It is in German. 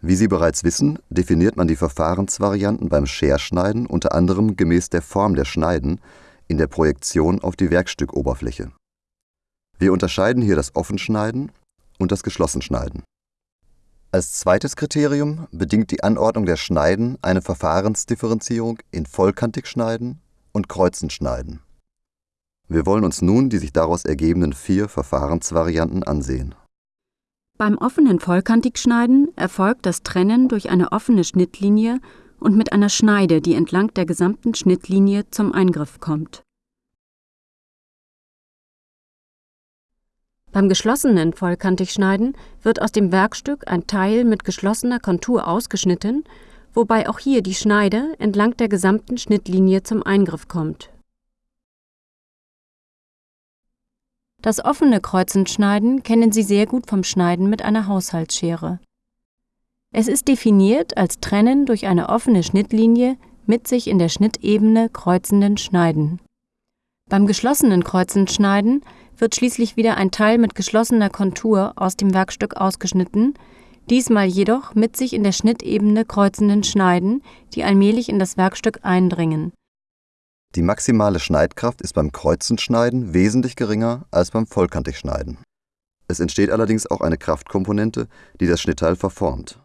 Wie Sie bereits wissen, definiert man die Verfahrensvarianten beim Scherschneiden unter anderem gemäß der Form der Schneiden in der Projektion auf die Werkstückoberfläche. Wir unterscheiden hier das Offenschneiden und das Geschlossenschneiden. Als zweites Kriterium bedingt die Anordnung der Schneiden eine Verfahrensdifferenzierung in vollkantig schneiden und kreuzend schneiden. Wir wollen uns nun die sich daraus ergebenden vier Verfahrensvarianten ansehen beim offenen Vollkantigschneiden erfolgt das Trennen durch eine offene Schnittlinie und mit einer Schneide, die entlang der gesamten Schnittlinie zum Eingriff kommt. Beim geschlossenen Vollkantigschneiden wird aus dem Werkstück ein Teil mit geschlossener Kontur ausgeschnitten, wobei auch hier die Schneide entlang der gesamten Schnittlinie zum Eingriff kommt Das offene Kreuzendschneiden kennen Sie sehr gut vom Schneiden mit einer Haushaltsschere. Es ist definiert als Trennen durch eine offene Schnittlinie mit sich in der Schnittebene kreuzenden Schneiden. Beim geschlossenen Kreuzendschneiden wird schließlich wieder ein Teil mit geschlossener Kontur aus dem Werkstück ausgeschnitten, diesmal jedoch mit sich in der Schnittebene kreuzenden Schneiden, die allmählich in das Werkstück eindringen die maximale Schneidkraft ist beim Kreuzenschneiden wesentlich geringer als beim Vollkantigschneiden. Es entsteht allerdings auch eine Kraftkomponente, die das Schnittteil verformt